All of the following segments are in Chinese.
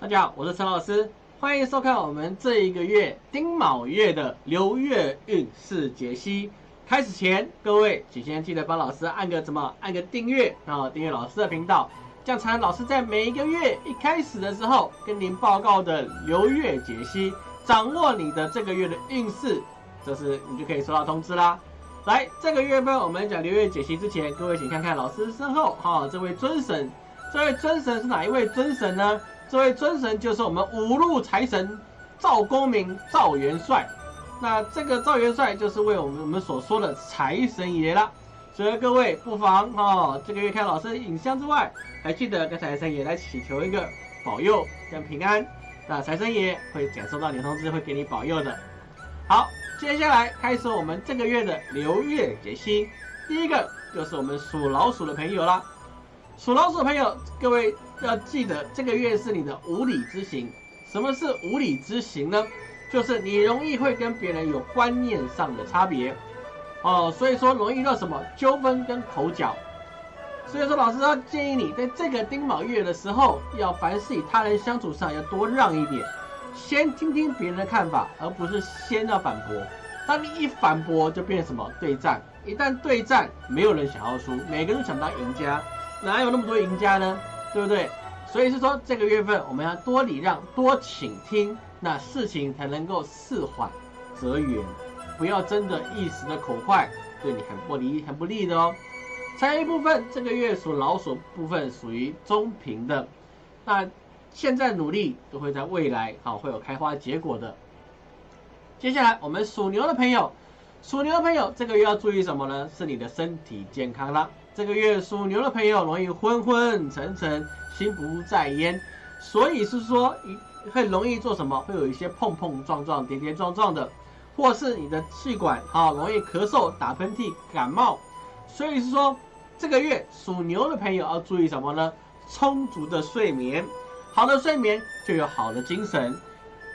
大家好，我是陈老师，欢迎收看我们这一个月丁卯月的流月运势解析。开始前，各位请先记得帮老师按个怎么按个订阅，然后订阅老师的频道，这样才能老师在每一个月一开始的时候跟您报告的流月解析，掌握你的这个月的运势，这是你就可以收到通知啦。来，这个月份我们讲流月解析之前，各位请看看老师身后哈，这位尊神，这位尊神是哪一位尊神呢？这位尊神就是我们五路财神赵公明赵元帅，那这个赵元帅就是为我们我们所说的财神爷了。所以各位不妨哦，这个月看老师的影像之外，还记得跟财神爷来祈求一个保佑跟平安，那财神爷会感受到你的通知，会给你保佑的。好，接下来开始我们这个月的流月解析，第一个就是我们属老鼠的朋友啦。属老鼠的朋友，各位。要记得这个月是你的无理之行。什么是无理之行呢？就是你容易会跟别人有观念上的差别，哦，所以说容易遇到什么纠纷跟口角。所以说老师要建议你在这个丁卯月的时候，要凡事与他人相处上要多让一点，先听听别人的看法，而不是先要反驳。当你一反驳，就变成什么对战。一旦对战，没有人想要输，每个人都想当赢家，哪有那么多赢家呢？对不对？所以是说这个月份我们要多礼让、多倾听，那事情才能够事缓则圆，不要真的一时的口快，对你很不利、很不利的哦。财运部分，这个月属老鼠部分属于中平的，那现在努力都会在未来好会有开花结果的。接下来我们属牛的朋友，属牛的朋友这个月要注意什么呢？是你的身体健康了。这个月属牛的朋友容易昏昏沉沉，心不在焉，所以是说会容易做什么？会有一些碰碰撞撞、跌跌撞撞的，或是你的气管啊容易咳嗽、打喷嚏、感冒。所以是说这个月属牛的朋友要注意什么呢？充足的睡眠，好的睡眠就有好的精神。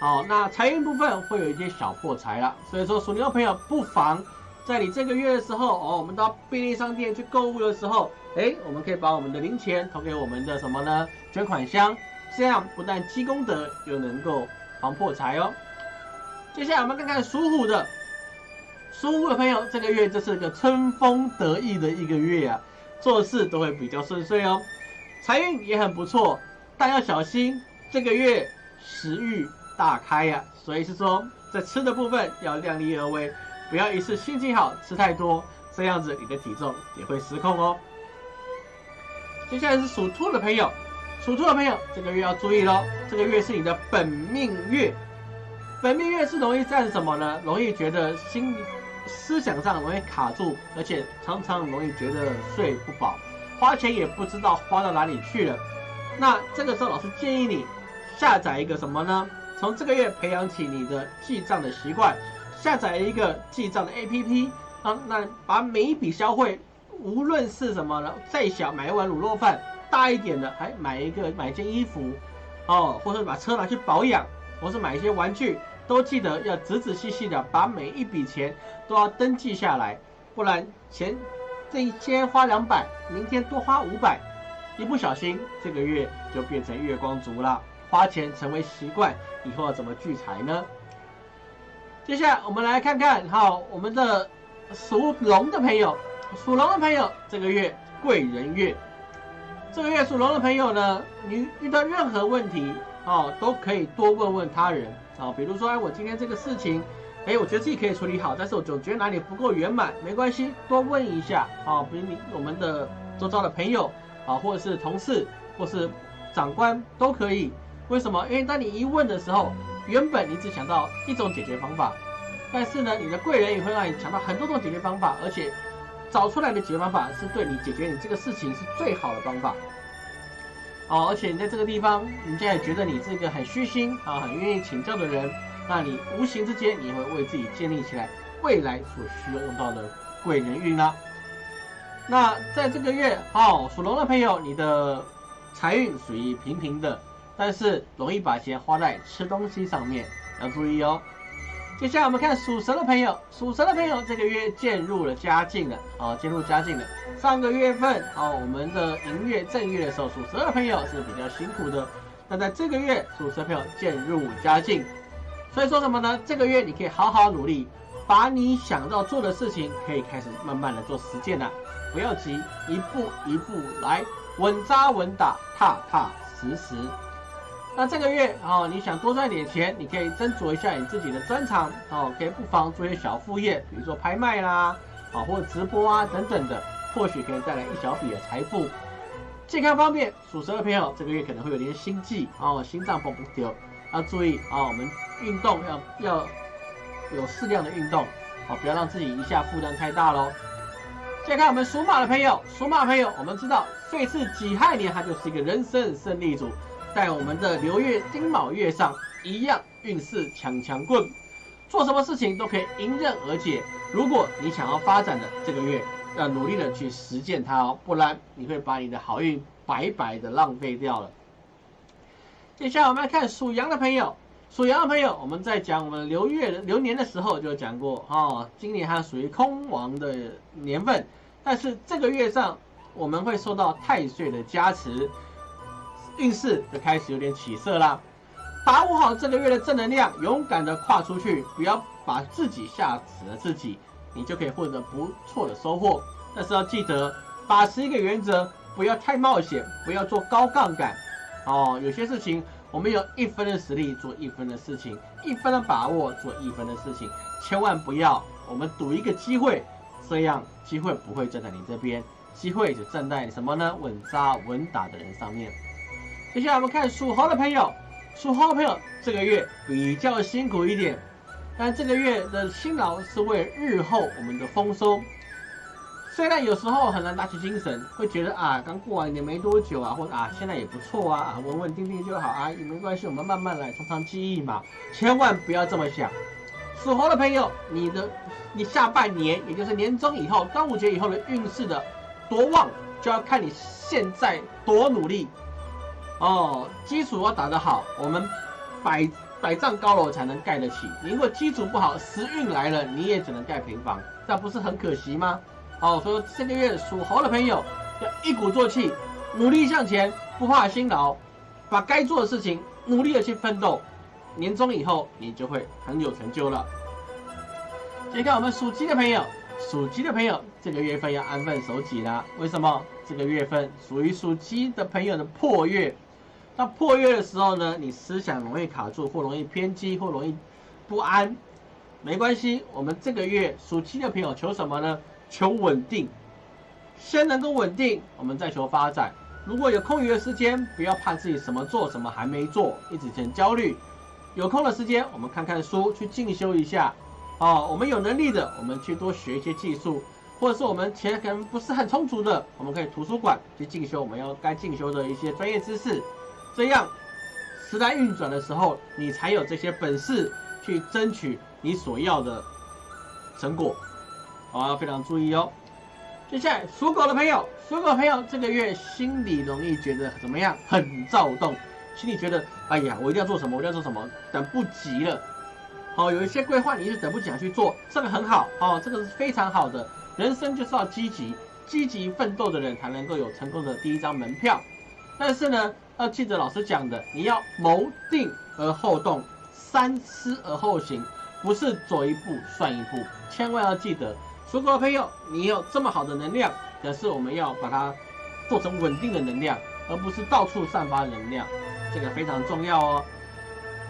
好，那财运部分会有一些小破财了，所以说属牛的朋友不妨。在你这个月的时候，哦，我们到便利商店去购物的时候，哎，我们可以把我们的零钱投给我们的什么呢？捐款箱，这样不但积功德，又能够防破财哦。接下来我们看看属虎的，属虎的朋友，这个月这是个春风得意的一个月啊，做事都会比较顺遂哦，财运也很不错，但要小心，这个月食欲大开呀，所以是说在吃的部分要量力而为。不要一次心情好吃太多，这样子你的体重也会失控哦。接下来是属兔的朋友，属兔的朋友这个月要注意喽，这个月是你的本命月，本命月是容易在什么呢？容易觉得心思想上容易卡住，而且常常容易觉得睡不饱，花钱也不知道花到哪里去了。那这个时候老师建议你下载一个什么呢？从这个月培养起你的记账的习惯。下载一个记账的 APP，啊，那把每一笔消费，无论是什么呢，再小买一碗卤肉饭，大一点的还买一个买一件衣服，哦，或者把车拿去保养，或是买一些玩具，都记得要仔仔细细的把每一笔钱都要登记下来，不然钱这一天花两百，明天多花五百，一不小心这个月就变成月光族了，花钱成为习惯，以后要怎么聚财呢？接下来我们来看看，好，我们的属龙的朋友，属龙的朋友这个月贵人月，这个月属龙的朋友呢，你遇到任何问题，哦，都可以多问问他人，啊，比如说，哎，我今天这个事情，哎，我觉得自己可以处理好，但是我总觉得哪里不够圆满，没关系，多问一下，啊，比如你我们的周遭的朋友，啊，或者是同事，或是长官都可以，为什么？因为当你一问的时候。原本你只想到一种解决方法，但是呢，你的贵人也会让你想到很多种解决方法，而且找出来的解决方法是对你解决你这个事情是最好的方法。哦，而且你在这个地方，人家也觉得你是一个很虚心啊，很愿意请教的人，那你无形之间你会为自己建立起来未来所需要用到的贵人运啦。那在这个月，哦，属龙的朋友，你的财运属于平平的。但是容易把钱花在吃东西上面，要注意哦。接下来我们看属蛇的朋友，属蛇的朋友这个月渐入了佳境了，啊，渐入佳境了。上个月份，啊，我们的寅月正月的时候，属蛇的朋友是比较辛苦的，那在这个月，属蛇朋友渐入佳境。所以说什么呢？这个月你可以好好努力，把你想要做的事情可以开始慢慢的做实践了。不要急，一步一步来，稳扎稳打，踏踏实实。那这个月哦，你想多赚点钱，你可以斟酌一下你自己的专长哦，可以不妨做些小副业，比如说拍卖啦，啊或者直播啊等等的，或许可以带来一小笔的财富。健康方面，属蛇的朋友这个月可能会有点心悸哦，心脏蹦不丢，要注意啊，我们运动要要有适量的运动，哦，不要让自己一下负担太大喽。再看我们属马的朋友，属马朋友，我们知道岁次己亥年，它就是一个人生胜利组，在我们的流月丁卯月上，一样运势强强棍，做什么事情都可以迎刃而解。如果你想要发展的这个月，要努力的去实践它哦，不然你会把你的好运白白的浪费掉了。接下来我们来看属羊的朋友。属羊的朋友，我们在讲我们流月流年的时候就讲过哦，今年它属于空亡的年份，但是这个月上我们会受到太岁的加持，运势就开始有点起色啦。把握好这个月的正能量，勇敢的跨出去，不要把自己吓死了自己，你就可以获得不错的收获。但是要记得把持一个原则，不要太冒险，不要做高杠杆哦，有些事情。我们有一分的实力做一分的事情，一分的把握做一分的事情，千万不要我们赌一个机会，这样机会不会站在你这边，机会就站在什么呢？稳扎稳打的人上面。接下来我们看属猴的朋友，属猴的朋友这个月比较辛苦一点，但这个月的辛劳是为日后我们的丰收。虽然有时候很难打起精神，会觉得啊，刚过完年没多久啊，或者啊，现在也不错啊，稳稳定定就好啊，也没关系，我们慢慢来，从长计议嘛，千万不要这么想。属猴的朋友，你的你下半年，也就是年终以后，端午节以后的运势的多旺，就要看你现在多努力哦。基础要打得好，我们百百丈高楼才能盖得起。你如果基础不好，时运来了，你也只能盖平房，这不是很可惜吗？好，所以这个月属猴的朋友要一鼓作气，努力向前，不怕辛劳，把该做的事情努力的去奋斗，年终以后你就会很有成就了。接看我们属鸡的朋友，属鸡的朋友这个月份要安分守己啦。为什么？这个月份属于属鸡的朋友的破月，那破月的时候呢，你思想容易卡住，或容易偏激，或容易不安。没关系，我们这个月属鸡的朋友求什么呢？求稳定，先能够稳定，我们再求发展。如果有空余的时间，不要怕自己什么做什么还没做，一直很焦虑。有空的时间，我们看看书，去进修一下。哦，我们有能力的，我们去多学一些技术，或者是我们钱可能不是很充足的，我们可以图书馆去进修我们要该进修的一些专业知识。这样时代运转的时候，你才有这些本事去争取你所要的成果。好，要非常注意哦。接下来属狗的朋友，属狗朋友这个月心里容易觉得怎么样？很躁动，心里觉得哎呀，我一定要做什么，我一定要做什么，等不及了。好，有一些规划你是等不及想去做，这个很好哦，这个是非常好的。人生就是要积极，积极奋斗的人才能够有成功的第一张门票。但是呢，要记得老师讲的，你要谋定而后动，三思而后行，不是走一步算一步，千万要记得。属狗的朋友，你有这么好的能量，可是我们要把它做成稳定的能量，而不是到处散发能量，这个非常重要哦。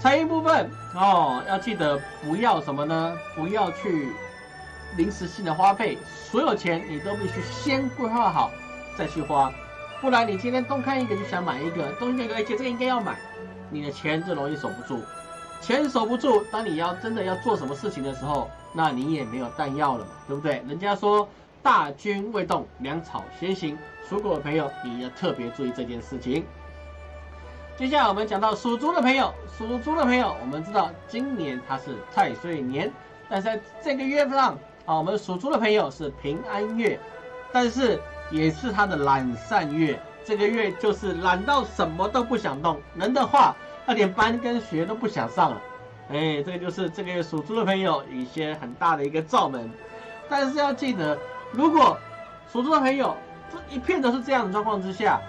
财运部分哦，要记得不要什么呢？不要去临时性的花费，所有钱你都必须先规划好再去花，不然你今天东看一个就想买一个，东看一个，而且这个应该要买，你的钱就容易守不住。钱守不住，当你要真的要做什么事情的时候，那你也没有弹药了嘛，对不对？人家说大军未动，粮草先行。属狗的朋友，你要特别注意这件事情。接下来我们讲到属猪的朋友，属猪的朋友，我们知道今年它是太岁年，但是在这个月份上，啊，我们属猪的朋友是平安月，但是也是他的懒散月。这个月就是懒到什么都不想动，能的话。他连班跟学都不想上了，哎，这个就是这个月属猪的朋友一些很大的一个罩门。但是要记得，如果属猪的朋友这一片都是这样的状况之下，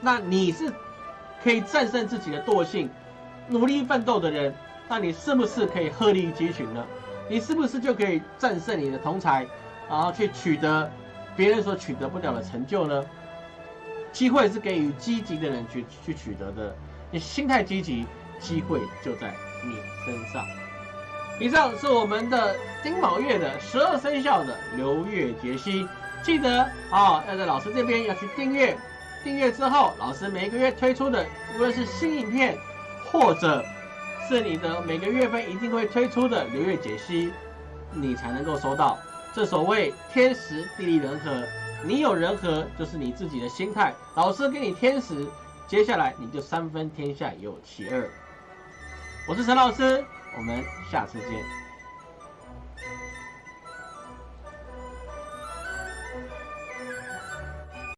那你是可以战胜自己的惰性，努力奋斗的人，那你是不是可以鹤立鸡群呢？你是不是就可以战胜你的同才，然后去取得别人所取得不了的成就呢？机会是给予积极的人去去取得的，你心态积极，机会就在你身上。以上是我们的丁卯月的十二生肖的流月解析，记得啊，要在老师这边要去订阅，订阅之后，老师每个月推出的，无论是新影片，或者是你的每个月份一定会推出的流月解析，你才能够收到。正所谓天时地利人和，你有人和就是你自己的心态，老师给你天时，接下来你就三分天下有其二。我是陈老师。我们下次见。